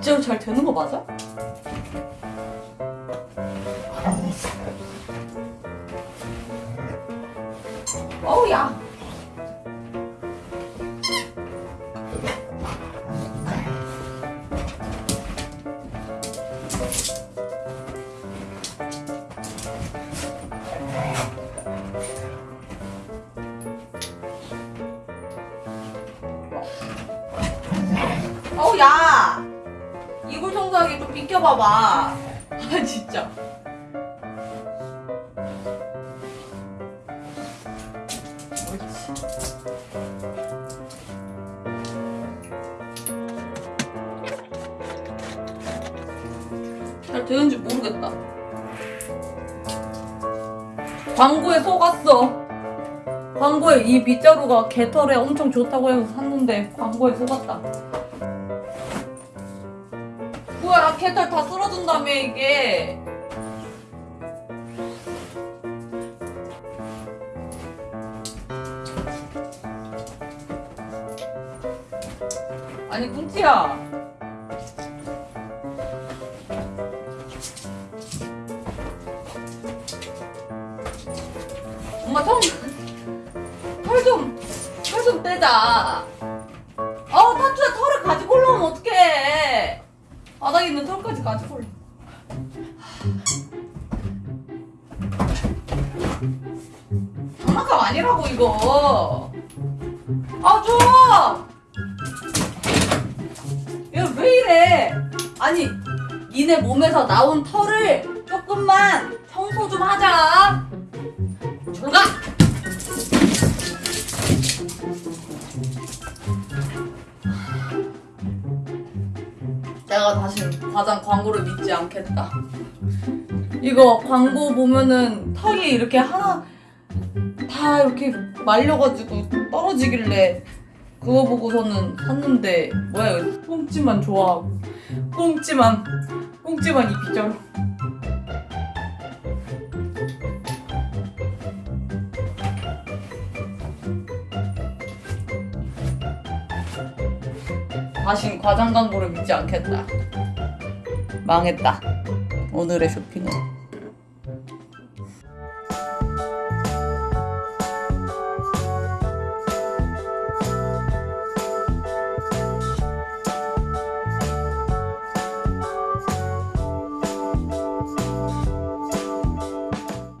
진짜로 잘 되는 거 맞아? 어우 야 어우 야 청소하기 좀 비켜봐봐. 아 진짜. 잘 되는지 모르겠다. 광고에 속았어. 광고에 이 빗자루가 개털에 엄청 좋다고 해서 샀는데 광고에 속았다 뭐야 개털 다 쓸어준다며 이게. 아니 꿍찌야. 엄마 털털좀털 좀 떼자 가지고 올라 장난감 아니라고 이거. 아 줘! 얘왜 이래? 아니 니네 몸에서 나온 털을 조금만 청소 좀 하자. 졸가 내가 다시 과장 광고를 믿지 않겠다. 이거 광고 보면은 턱이 이렇게 하나 다 이렇게 말려가지고 떨어지길래 그거 보고서는 샀는데 뭐야 꽁찌만 좋아하고. 꽁찌만 꽁찌만 이 빗자 다신 과장 광고를 믿지 않겠다. 망했다. 오늘의 쇼핑은